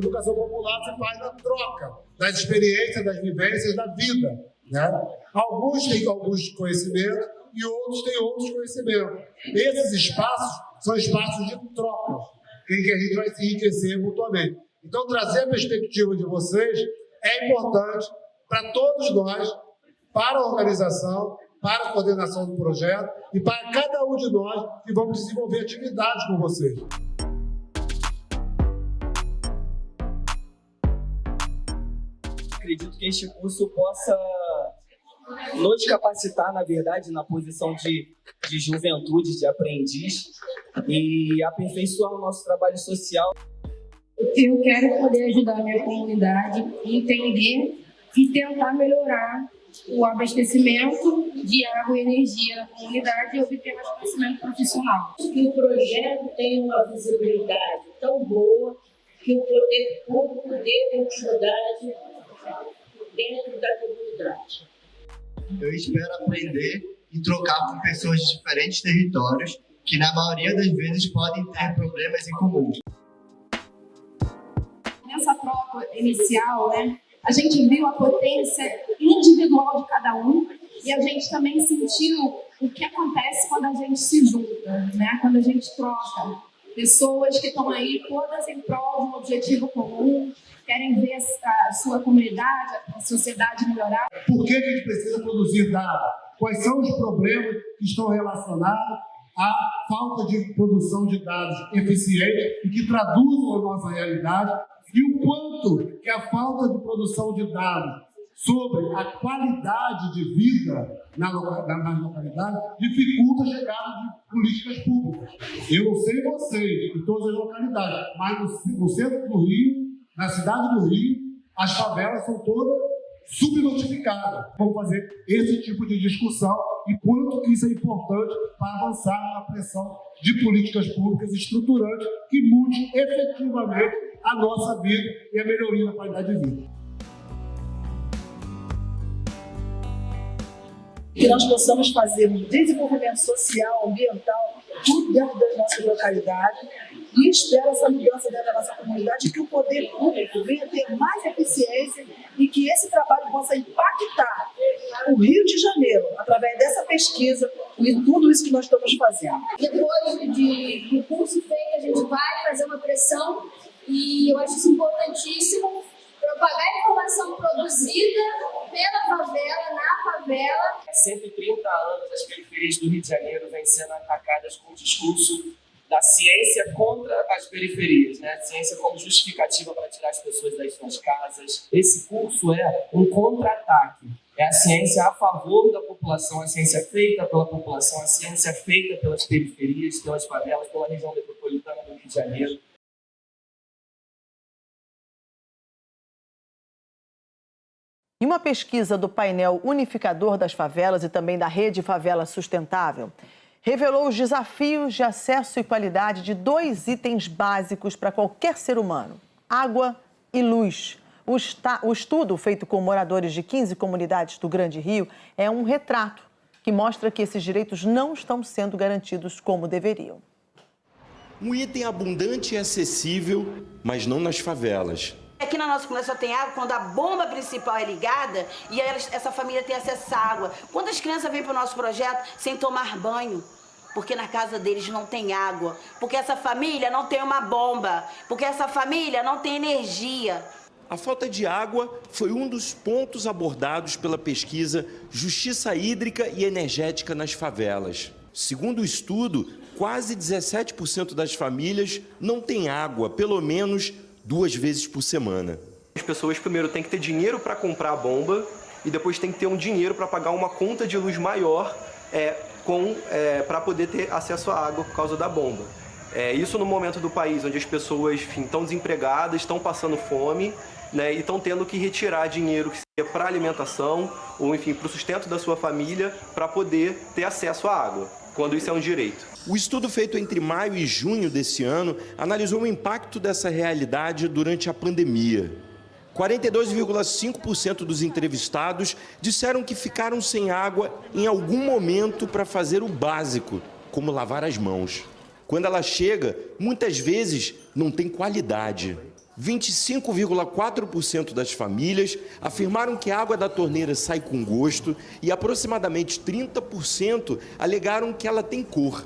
Educação popular se faz na troca das experiências, das vivências da vida. Né? Alguns têm alguns conhecimentos e outros têm outros conhecimentos. Esses espaços são espaços de troca, em que a gente vai se enriquecer mutuamente. Então, trazer a perspectiva de vocês é importante para todos nós, para a organização, para a coordenação do projeto e para cada um de nós que vamos desenvolver atividades com vocês. Acredito que este curso possa nos capacitar, na verdade, na posição de, de juventude, de aprendiz e aperfeiçoar o nosso trabalho social. Eu quero poder ajudar a minha comunidade a entender e tentar melhorar o abastecimento de água e energia na comunidade e obter mais conhecimento profissional. Que o projeto tem uma visibilidade tão boa que o poder público dê continuidade dentro da comunidade. Eu espero aprender e trocar com pessoas de diferentes territórios que na maioria das vezes podem ter problemas em comum. Nessa troca inicial, né, a gente viu a potência individual de cada um e a gente também sentiu o que acontece quando a gente se junta, né? quando a gente troca. Pessoas que estão aí todas em prol de um objetivo comum, sua comunidade, a sociedade melhorar. Por que a gente precisa produzir dados? Quais são os problemas que estão relacionados à falta de produção de dados eficientes e que traduzam a nossa realidade e o quanto que a falta de produção de dados sobre a qualidade de vida na, na, nas localidades dificulta a chegada de políticas públicas. Eu não sei vocês, em todas as localidades, mas no centro do Rio, na cidade do Rio, as favelas são todas subnotificadas. Vamos fazer esse tipo de discussão e quanto isso é importante para avançar na pressão de políticas públicas estruturantes que mude efetivamente a nossa vida e a melhoria da qualidade de vida. Que nós possamos fazer um desenvolvimento social, ambiental, tudo dentro das nossas localidades e espero essa mudança dentro da nossa comunidade que o poder público venha ter mais eficiência e que esse trabalho possa impactar o Rio de Janeiro através dessa pesquisa e tudo isso que nós estamos fazendo. Depois de, do curso feito, a gente vai fazer uma pressão e eu acho isso importantíssimo, propagar informação produzida pela favela, na favela. 130 anos as periferias do Rio de Janeiro vêm sendo atacadas com o discurso da ciência contra as periferias, né? Ciência como justificativa para tirar as pessoas das suas casas. Esse curso é um contra-ataque. É a ciência a favor da população, a ciência feita pela população, a ciência feita pelas periferias, pelas favelas, pela região metropolitana do Rio de Janeiro. Em uma pesquisa do painel unificador das favelas e também da Rede Favela Sustentável, revelou os desafios de acesso e qualidade de dois itens básicos para qualquer ser humano: água e luz. O, o estudo, feito com moradores de 15 comunidades do Grande Rio, é um retrato que mostra que esses direitos não estão sendo garantidos como deveriam. Um item abundante e acessível, mas não nas favelas. Aqui na nossa comunidade só tem água quando a bomba principal é ligada e essa família tem acesso à água. Quantas crianças vêm para o nosso projeto sem tomar banho? Porque na casa deles não tem água, porque essa família não tem uma bomba, porque essa família não tem energia. A falta de água foi um dos pontos abordados pela pesquisa Justiça Hídrica e Energética nas Favelas. Segundo o estudo, quase 17% das famílias não têm água, pelo menos duas vezes por semana. As pessoas primeiro têm que ter dinheiro para comprar a bomba e depois tem que ter um dinheiro para pagar uma conta de luz maior é, é, para poder ter acesso à água por causa da bomba. É, isso no momento do país onde as pessoas estão desempregadas, estão passando fome né, e estão tendo que retirar dinheiro que seria para alimentação ou enfim para o sustento da sua família para poder ter acesso à água, quando isso é um direito. O estudo feito entre maio e junho desse ano analisou o impacto dessa realidade durante a pandemia. 42,5% dos entrevistados disseram que ficaram sem água em algum momento para fazer o básico, como lavar as mãos. Quando ela chega, muitas vezes não tem qualidade. 25,4% das famílias afirmaram que a água da torneira sai com gosto e aproximadamente 30% alegaram que ela tem cor,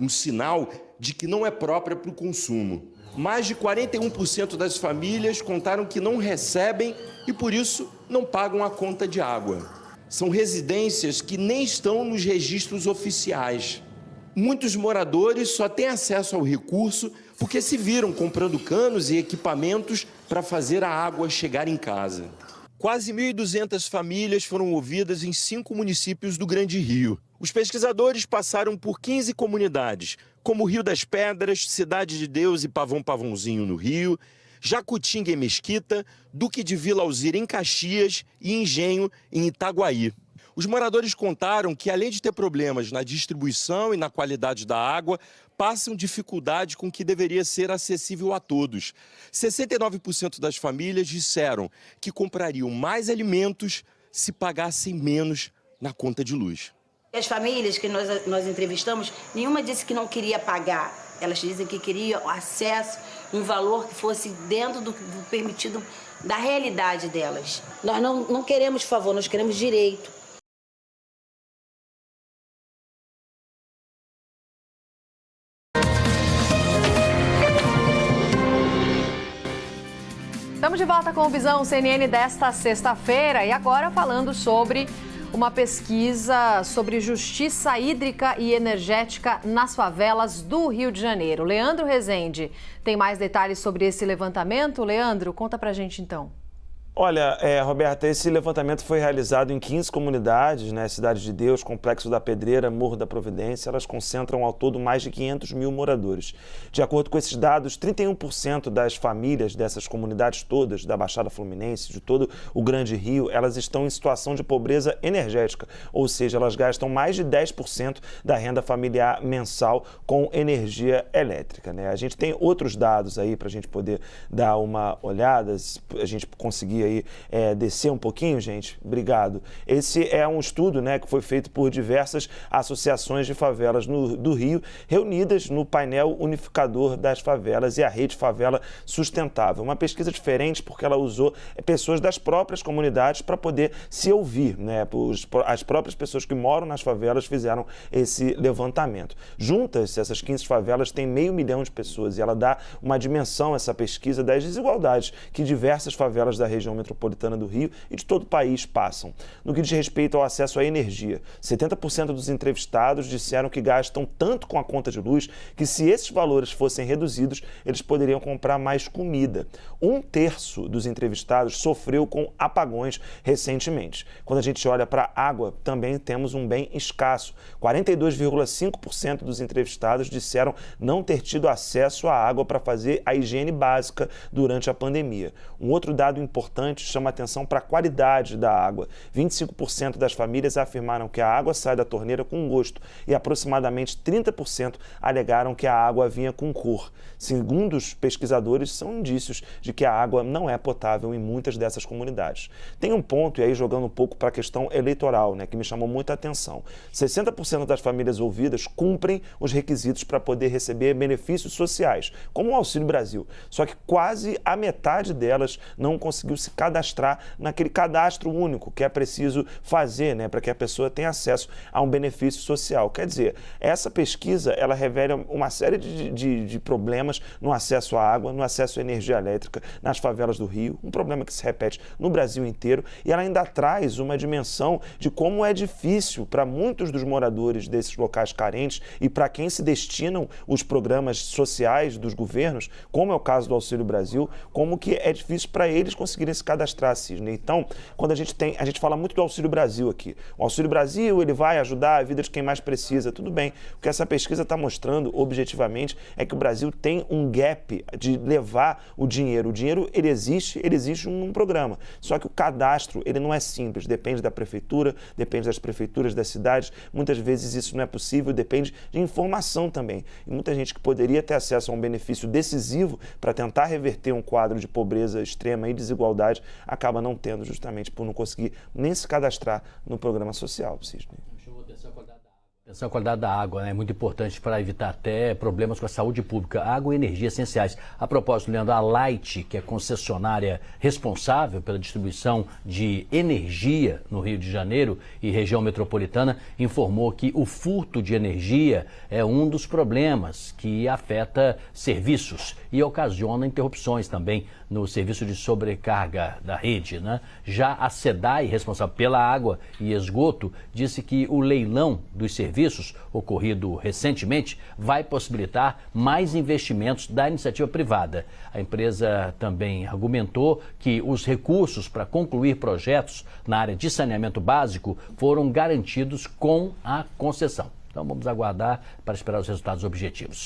um sinal de que não é própria para o consumo. Mais de 41% das famílias contaram que não recebem e, por isso, não pagam a conta de água. São residências que nem estão nos registros oficiais. Muitos moradores só têm acesso ao recurso porque se viram comprando canos e equipamentos para fazer a água chegar em casa. Quase 1.200 famílias foram ouvidas em cinco municípios do Grande Rio. Os pesquisadores passaram por 15 comunidades, como Rio das Pedras, Cidade de Deus e Pavão Pavãozinho no Rio, Jacutinga em Mesquita, Duque de Vila Alzira em Caxias e Engenho em Itaguaí. Os moradores contaram que, além de ter problemas na distribuição e na qualidade da água, passam dificuldade com o que deveria ser acessível a todos. 69% das famílias disseram que comprariam mais alimentos se pagassem menos na conta de luz. As famílias que nós, nós entrevistamos, nenhuma disse que não queria pagar. Elas dizem que queriam acesso, um valor que fosse dentro do, do permitido da realidade delas. Nós não, não queremos favor, nós queremos direito. Estamos de volta com o Visão CNN desta sexta-feira e agora falando sobre uma pesquisa sobre justiça hídrica e energética nas favelas do Rio de Janeiro. Leandro Rezende tem mais detalhes sobre esse levantamento. Leandro, conta pra gente então. Olha, é, Roberta, esse levantamento foi realizado em 15 comunidades, né? Cidade de Deus, Complexo da Pedreira, Morro da Providência. Elas concentram ao todo mais de 500 mil moradores. De acordo com esses dados, 31% das famílias dessas comunidades todas, da Baixada Fluminense, de todo o Grande Rio, elas estão em situação de pobreza energética, ou seja, elas gastam mais de 10% da renda familiar mensal com energia elétrica. Né? A gente tem outros dados aí para a gente poder dar uma olhada, a gente conseguir aí é, descer um pouquinho, gente? Obrigado. Esse é um estudo né, que foi feito por diversas associações de favelas no, do Rio, reunidas no painel unificador das favelas e a rede Favela Sustentável. Uma pesquisa diferente porque ela usou pessoas das próprias comunidades para poder se ouvir. Né? As próprias pessoas que moram nas favelas fizeram esse levantamento. Juntas, essas 15 favelas têm meio milhão de pessoas e ela dá uma dimensão, essa pesquisa, das desigualdades que diversas favelas da região metropolitana do Rio e de todo o país passam. No que diz respeito ao acesso à energia, 70% dos entrevistados disseram que gastam tanto com a conta de luz que se esses valores fossem reduzidos, eles poderiam comprar mais comida. Um terço dos entrevistados sofreu com apagões recentemente. Quando a gente olha para a água, também temos um bem escasso. 42,5% dos entrevistados disseram não ter tido acesso à água para fazer a higiene básica durante a pandemia. Um outro dado importante importante chama atenção para a qualidade da água. 25% das famílias afirmaram que a água sai da torneira com gosto e aproximadamente 30% alegaram que a água vinha com cor. Segundo os pesquisadores, são indícios de que a água não é potável em muitas dessas comunidades. Tem um ponto, e aí jogando um pouco para a questão eleitoral, né, que me chamou muita atenção. 60% das famílias ouvidas cumprem os requisitos para poder receber benefícios sociais, como o Auxílio Brasil. Só que quase a metade delas não conseguiu se cadastrar naquele cadastro único que é preciso fazer né, para que a pessoa tenha acesso a um benefício social. Quer dizer, essa pesquisa ela revela uma série de, de, de problemas no acesso à água, no acesso à energia elétrica nas favelas do Rio, um problema que se repete no Brasil inteiro e ela ainda traz uma dimensão de como é difícil para muitos dos moradores desses locais carentes e para quem se destinam os programas sociais dos governos, como é o caso do Auxílio Brasil, como que é difícil para eles conseguirem se cadastrar, Cisne. Então, quando a gente tem, a gente fala muito do Auxílio Brasil aqui. O Auxílio Brasil, ele vai ajudar a vida de quem mais precisa, tudo bem. O que essa pesquisa está mostrando, objetivamente, é que o Brasil tem um gap de levar o dinheiro. O dinheiro, ele existe, ele existe num programa. Só que o cadastro, ele não é simples, depende da prefeitura, depende das prefeituras das cidades. Muitas vezes isso não é possível, depende de informação também. E muita gente que poderia ter acesso a um benefício decisivo para tentar reverter um quadro de pobreza extrema e desigualdade acaba não tendo justamente por não conseguir nem se cadastrar no programa social, Cisne. A qualidade da água né, é muito importante para evitar até problemas com a saúde pública. Água e energia essenciais. A propósito, Leandro, a Light, que é concessionária responsável pela distribuição de energia no Rio de Janeiro e região metropolitana, informou que o furto de energia é um dos problemas que afeta serviços e ocasiona interrupções também no serviço de sobrecarga da rede. Né? Já a SEDAI, responsável pela água e esgoto, disse que o leilão dos serviços, ocorrido recentemente, vai possibilitar mais investimentos da iniciativa privada. A empresa também argumentou que os recursos para concluir projetos na área de saneamento básico foram garantidos com a concessão. Então vamos aguardar para esperar os resultados objetivos.